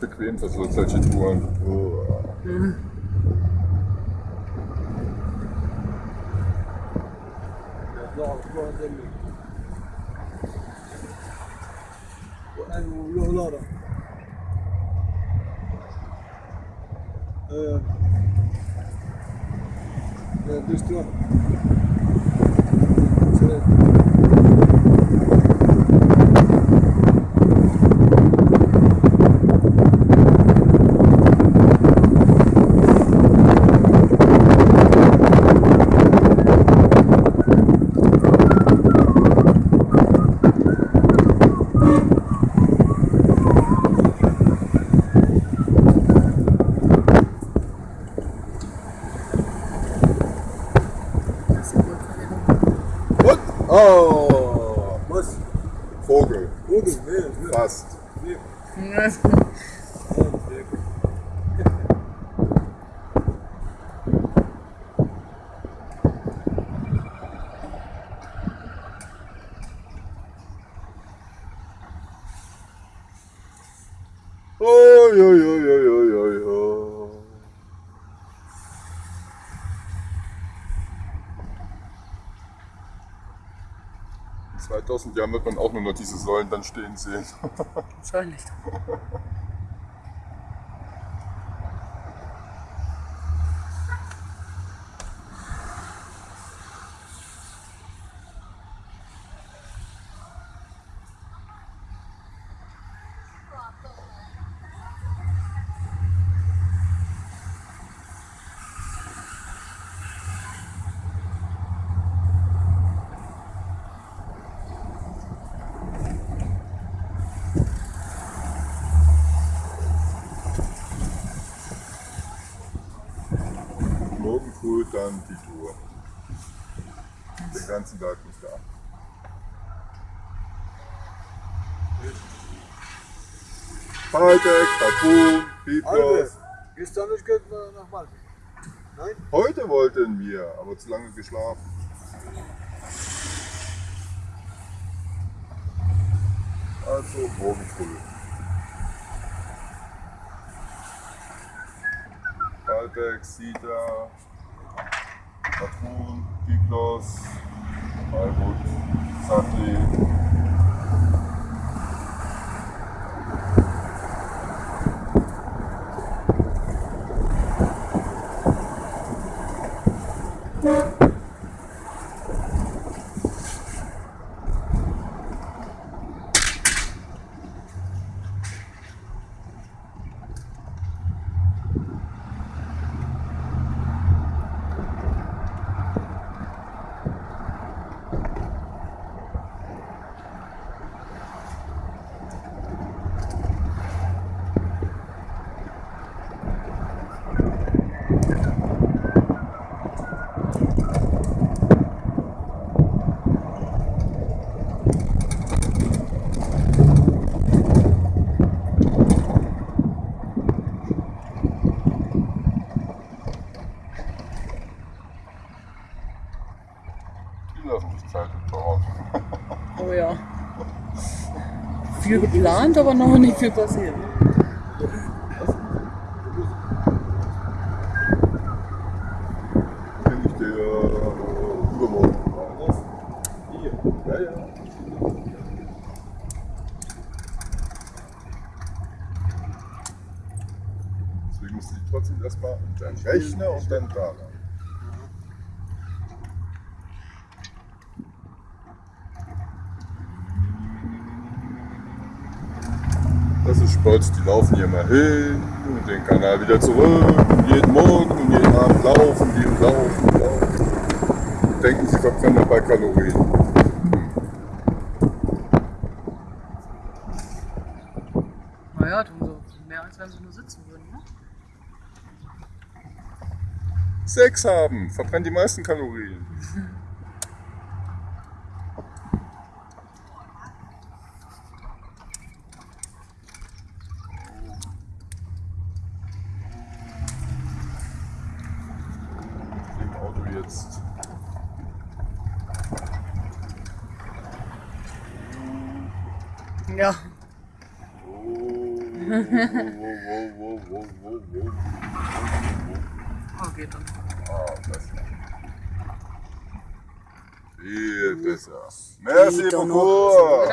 nicht bequem für so, solche Touren. Mhm. Ja, durch die. What? Oh, must. Vogel. Vogel, yeah. Fast. Yeah. oi, oi, oi, oi, oi, oi. In 2000 Jahren wird man auch nur noch diese Säulen dann stehen sehen. Wahrscheinlich. Morgen früh dann die Tour. Den ganzen Tag nicht da. Tatun, Biblos. Albert, gestern nicht geht nach Malta. Nein? Heute wollten wir, aber zu lange geschlafen. Also morgen früh. Balbeck, Sida, plus I would sadly Oh ja. Viel geplant, aber noch nicht viel passiert. Ich. Deswegen musst du dich trotzdem erstmal mit deinem Rechner und dann da Das ist Sport, die laufen hier mal hin und den Kanal wieder zurück. Und jeden Morgen und jeden Abend laufen die und laufen und laufen. Und denken, sie verbrennen dabei Kalorien. Naja, tun so mehr als wenn sie nur sitzen würden, ne? Sex haben, verbrennt die meisten Kalorien. jetzt. Ja. Oh. Oh, geht dann. Ah, besser. Viel besser. Merci beaucoup.